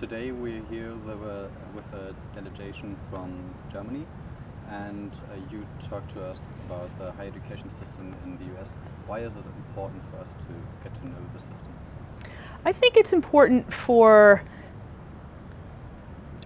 today we're here with a delegation from Germany and uh, you talked to us about the higher education system in the US. Why is it important for us to get to know the system? I think it's important for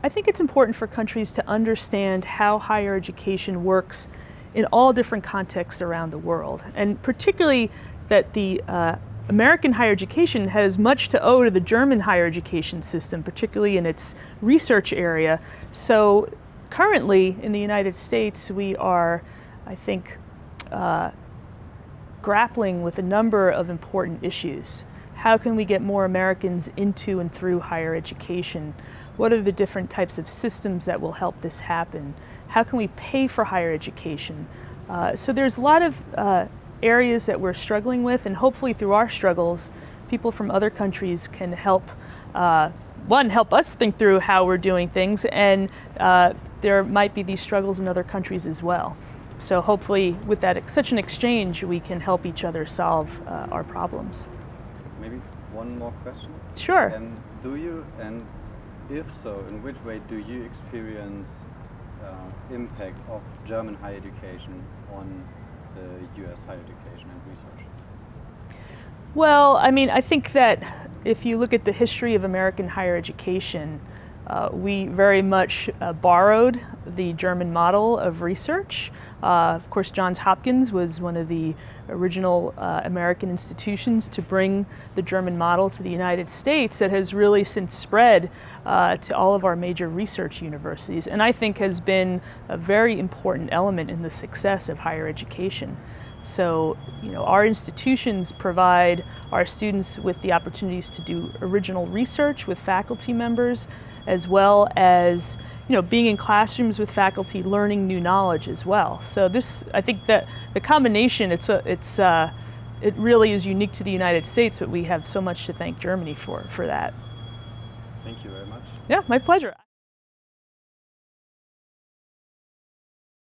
I think it's important for countries to understand how higher education works in all different contexts around the world, and particularly that the uh, American higher education has much to owe to the German higher education system, particularly in its research area. So currently in the United States, we are, I think, uh, grappling with a number of important issues. How can we get more Americans into and through higher education? What are the different types of systems that will help this happen? How can we pay for higher education? Uh, so there's a lot of uh, areas that we're struggling with and hopefully through our struggles, people from other countries can help, uh, one, help us think through how we're doing things and uh, there might be these struggles in other countries as well. So hopefully with that such an exchange, we can help each other solve uh, our problems maybe one more question? Sure. And do you, and if so, in which way do you experience uh, impact of German higher education on the US higher education and research? Well, I mean, I think that if you look at the history of American higher education, uh, we very much uh, borrowed the German model of research. Uh, of course, Johns Hopkins was one of the original uh, American institutions to bring the German model to the United States that has really since spread uh, to all of our major research universities and I think has been a very important element in the success of higher education. So, you know, our institutions provide our students with the opportunities to do original research with faculty members, as well as, you know, being in classrooms with faculty, learning new knowledge as well. So this, I think that the combination, it's a, it's, uh, it really is unique to the United States, but we have so much to thank Germany for, for that. Thank you very much. Yeah, my pleasure.